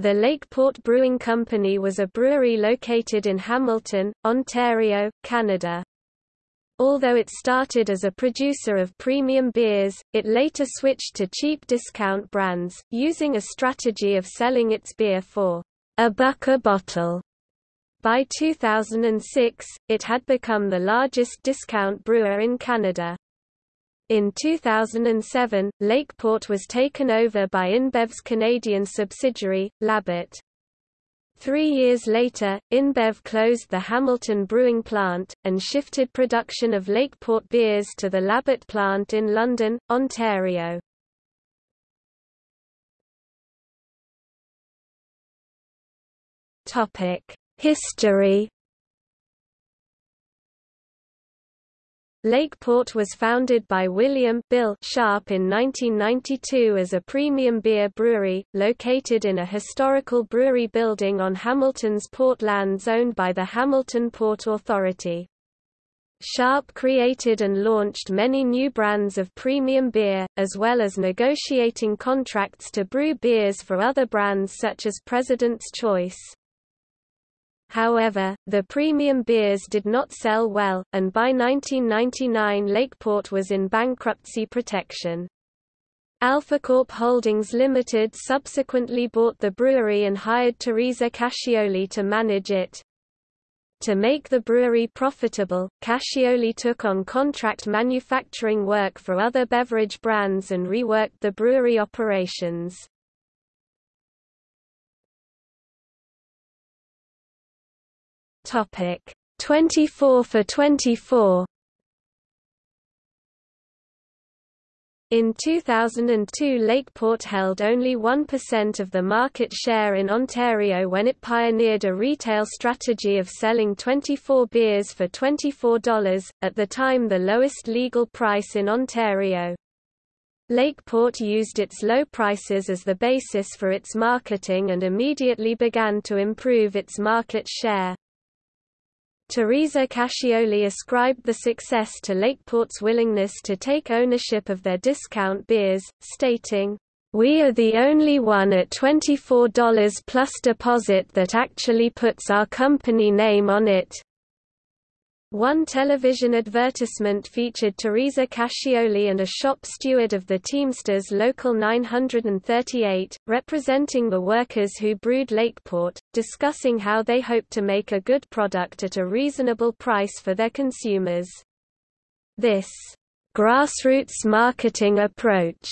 The Lakeport Brewing Company was a brewery located in Hamilton, Ontario, Canada. Although it started as a producer of premium beers, it later switched to cheap discount brands, using a strategy of selling its beer for a buck a bottle. By 2006, it had become the largest discount brewer in Canada. In 2007, Lakeport was taken over by InBev's Canadian subsidiary, Labatt. Three years later, InBev closed the Hamilton brewing plant, and shifted production of Lakeport beers to the Labatt plant in London, Ontario. History Lakeport was founded by William Bill Sharp in 1992 as a premium beer brewery, located in a historical brewery building on Hamilton's port lands owned by the Hamilton Port Authority. Sharp created and launched many new brands of premium beer, as well as negotiating contracts to brew beers for other brands such as President's Choice. However, the premium beers did not sell well, and by 1999 Lakeport was in bankruptcy protection. AlphaCorp Holdings Limited subsequently bought the brewery and hired Teresa Cascioli to manage it. To make the brewery profitable, Cascioli took on contract manufacturing work for other beverage brands and reworked the brewery operations. Topic 24 for 24 In 2002 Lakeport held only 1% of the market share in Ontario when it pioneered a retail strategy of selling 24 beers for $24, at the time the lowest legal price in Ontario. Lakeport used its low prices as the basis for its marketing and immediately began to improve its market share. Teresa Cascioli ascribed the success to Lakeport's willingness to take ownership of their discount beers, stating, "...we are the only one at $24 plus deposit that actually puts our company name on it." One television advertisement featured Teresa Cascioli and a shop steward of the Teamsters Local 938, representing the workers who brewed Lakeport, discussing how they hope to make a good product at a reasonable price for their consumers. This grassroots marketing approach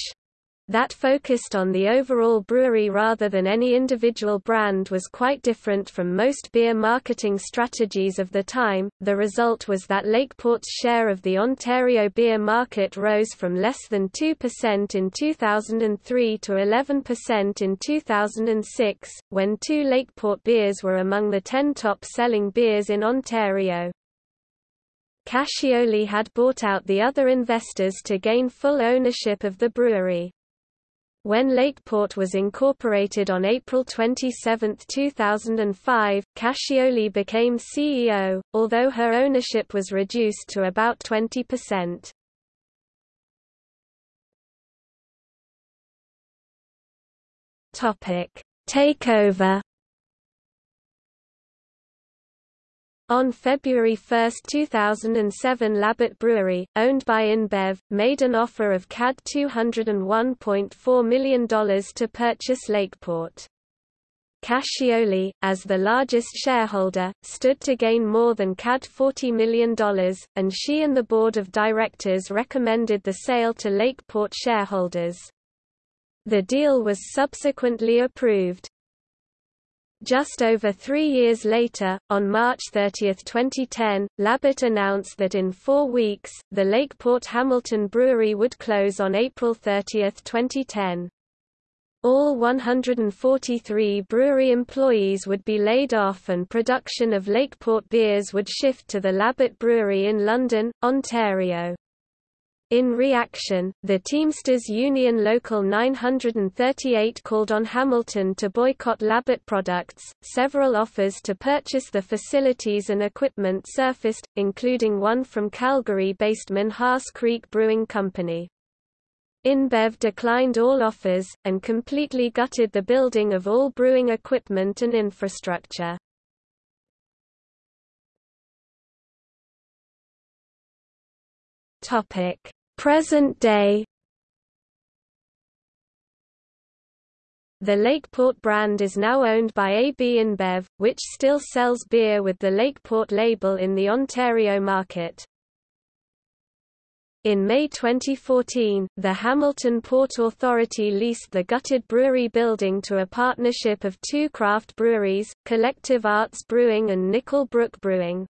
that focused on the overall brewery rather than any individual brand was quite different from most beer marketing strategies of the time. The result was that Lakeport's share of the Ontario beer market rose from less than 2% in 2003 to 11% in 2006, when two Lakeport beers were among the 10 top selling beers in Ontario. Cascioli had bought out the other investors to gain full ownership of the brewery. When Lakeport was incorporated on April 27, 2005, Cascioli became CEO, although her ownership was reduced to about 20%. Topic: Takeover On February 1, 2007 Labatt Brewery, owned by InBev, made an offer of CAD $201.4 million to purchase Lakeport. Cascioli, as the largest shareholder, stood to gain more than CAD $40 million, and she and the board of directors recommended the sale to Lakeport shareholders. The deal was subsequently approved. Just over three years later, on March 30, 2010, Labatt announced that in four weeks, the Lakeport Hamilton Brewery would close on April 30, 2010. All 143 brewery employees would be laid off and production of Lakeport beers would shift to the Labatt Brewery in London, Ontario. In reaction, the Teamsters Union Local 938 called on Hamilton to boycott Labatt products. Several offers to purchase the facilities and equipment surfaced, including one from Calgary based Minhas Creek Brewing Company. InBev declined all offers, and completely gutted the building of all brewing equipment and infrastructure. Present day The Lakeport brand is now owned by AB InBev, which still sells beer with the Lakeport label in the Ontario market. In May 2014, the Hamilton Port Authority leased the gutted brewery building to a partnership of two craft breweries, Collective Arts Brewing and Nickel Brook Brewing.